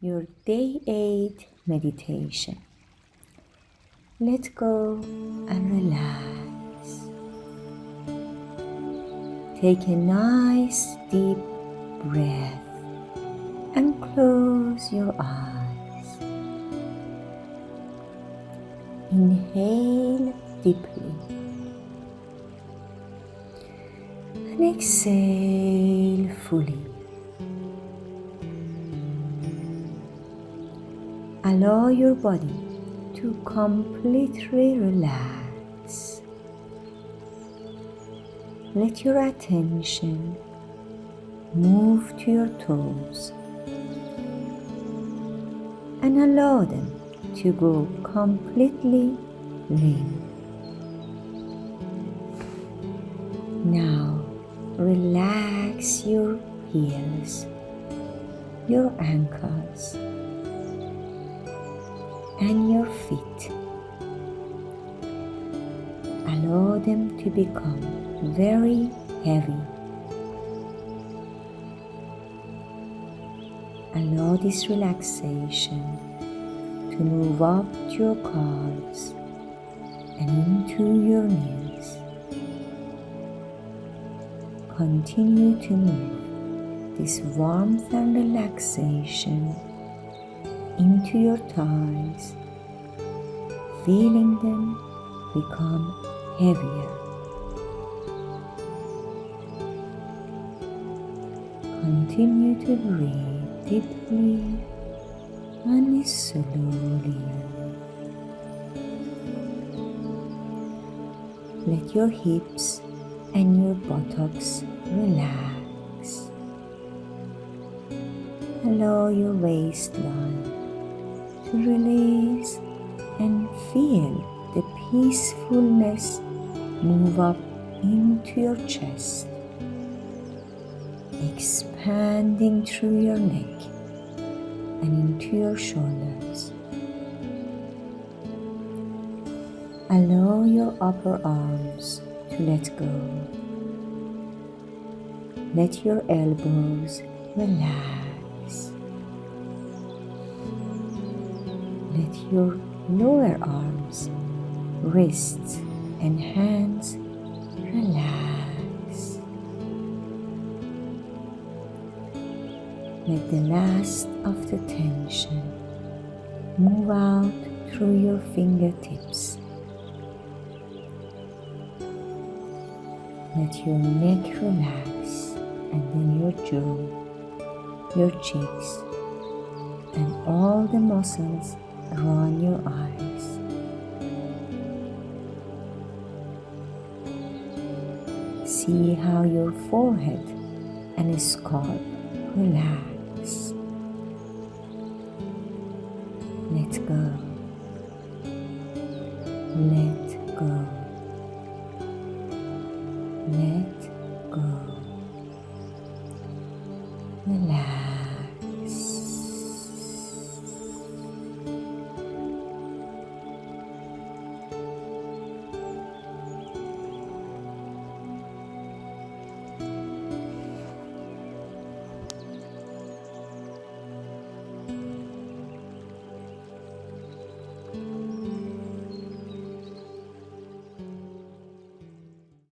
your day 8 meditation. Let go and relax. Take a nice deep breath and close your eyes. Inhale deeply and exhale fully. Allow your body to completely relax. Let your attention move to your toes and allow them to go completely limp. Now relax your heels, your ankles, and your feet. Allow them to become very heavy. Allow this relaxation to move up to your calves and into your knees. Continue to move this warmth and relaxation into your thighs, feeling them become heavier. Continue to breathe deeply and slowly. Let your hips and your buttocks relax. Allow your waistline release and feel the peacefulness move up into your chest, expanding through your neck and into your shoulders. Allow your upper arms to let go. Let your elbows relax. Let your lower arms, wrists, and hands relax. Let the last of the tension move out through your fingertips. Let your neck relax and then your jaw, your cheeks, and all the muscles around your eyes. See how your forehead and scalp relax. Let go. Let go. Let go. Relax.